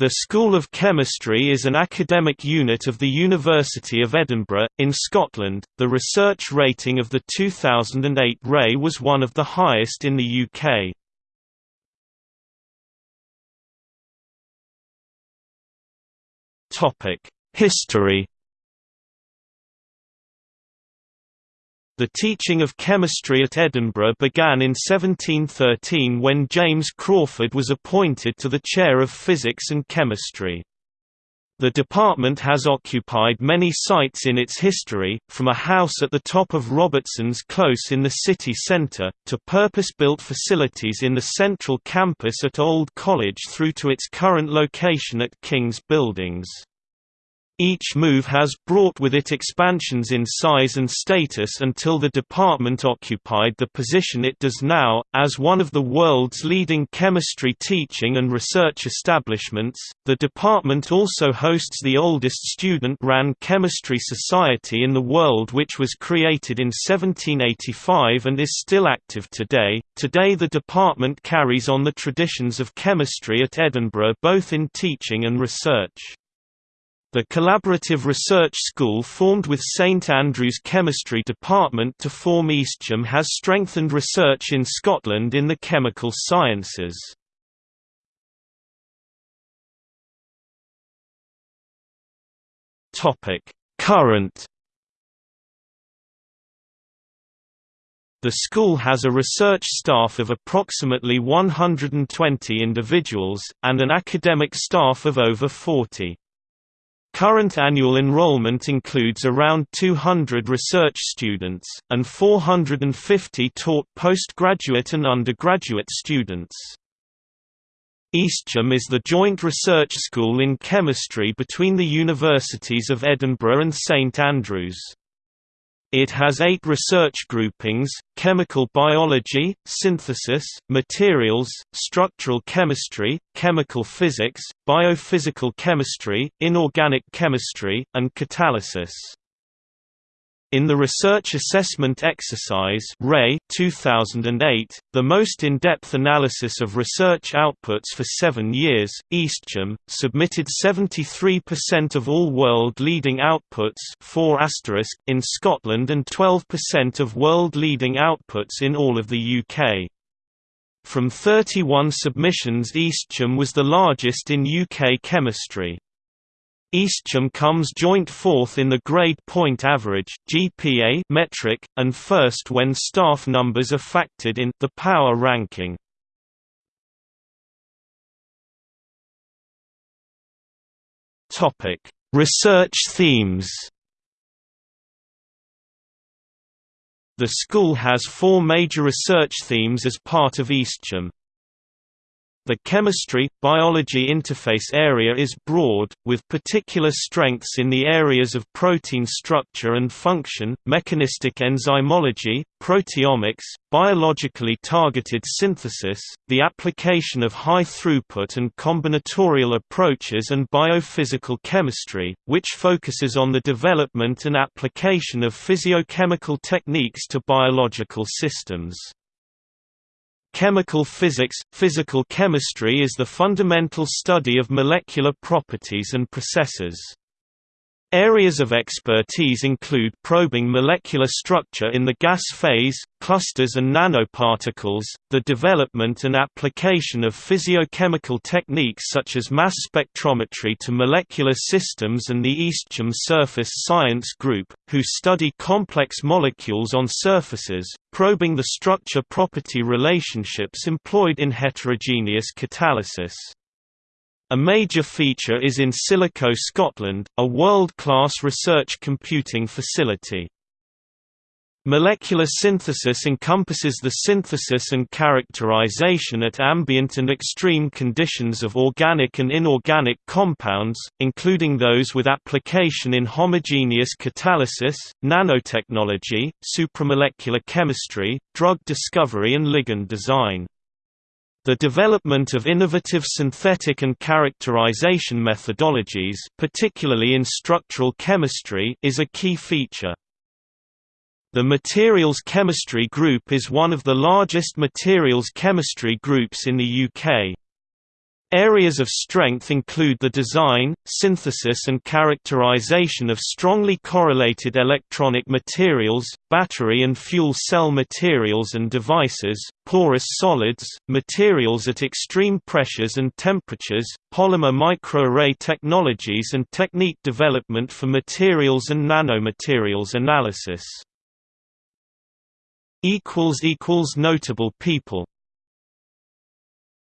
The School of Chemistry is an academic unit of the University of Edinburgh, in Scotland. The research rating of the 2008 RAE was one of the highest in the UK. History The teaching of chemistry at Edinburgh began in 1713 when James Crawford was appointed to the chair of physics and chemistry. The department has occupied many sites in its history, from a house at the top of Robertson's Close in the city centre, to purpose-built facilities in the central campus at Old College through to its current location at King's Buildings. Each move has brought with it expansions in size and status until the department occupied the position it does now, as one of the world's leading chemistry teaching and research establishments. The department also hosts the oldest student run chemistry society in the world, which was created in 1785 and is still active today. Today, the department carries on the traditions of chemistry at Edinburgh both in teaching and research. The collaborative research school formed with St Andrews Chemistry Department to form EaStCHEM has strengthened research in Scotland in the chemical sciences. Current The school has a research staff of approximately 120 individuals, and an academic staff of over 40. Current annual enrollment includes around 200 research students, and 450 taught postgraduate and undergraduate students. EaStCHEM is the joint research school in chemistry between the Universities of Edinburgh and St Andrews. It has eight research groupings, chemical biology, synthesis, materials, structural chemistry, chemical physics, biophysical chemistry, inorganic chemistry, and catalysis. In the Research Assessment Exercise RAE 2008, the most in-depth analysis of research outputs for seven years, EaStCHEM, submitted 73% of all world-leading outputs 4 in Scotland and 12% of world-leading outputs in all of the UK. From 31 submissions EaStCHEM was the largest in UK chemistry. EaStCHEM comes joint fourth in the grade point average (GPA) metric, and first when staff numbers are factored in the power ranking. Topic: Research themes. The school has four major research themes as part of EaStCHEM. The chemistry-biology interface area is broad, with particular strengths in the areas of protein structure and function, mechanistic enzymology, proteomics, biologically targeted synthesis, the application of high-throughput and combinatorial approaches and biophysical chemistry, which focuses on the development and application of physiochemical techniques to biological systems. Chemical physics – Physical chemistry is the fundamental study of molecular properties and processes. Areas of expertise include probing molecular structure in the gas phase, clusters and nanoparticles, the development and application of physiochemical techniques such as mass spectrometry to molecular systems and the EaStCHEM Surface Science Group, who study complex molecules on surfaces, probing the structure-property relationships employed in heterogeneous catalysis. A major feature is in Silico Scotland, a world-class research computing facility. Molecular synthesis encompasses the synthesis and characterization at ambient and extreme conditions of organic and inorganic compounds, including those with application in homogeneous catalysis, nanotechnology, supramolecular chemistry, drug discovery and ligand design. The development of innovative synthetic and characterization methodologies particularly in structural chemistry is a key feature. The Materials Chemistry Group is one of the largest materials chemistry groups in the UK. Areas of strength include the design, synthesis and characterization of strongly correlated electronic materials, battery and fuel cell materials and devices, porous solids, materials at extreme pressures and temperatures, polymer microarray technologies and technique development for materials and nanomaterials analysis. Notable people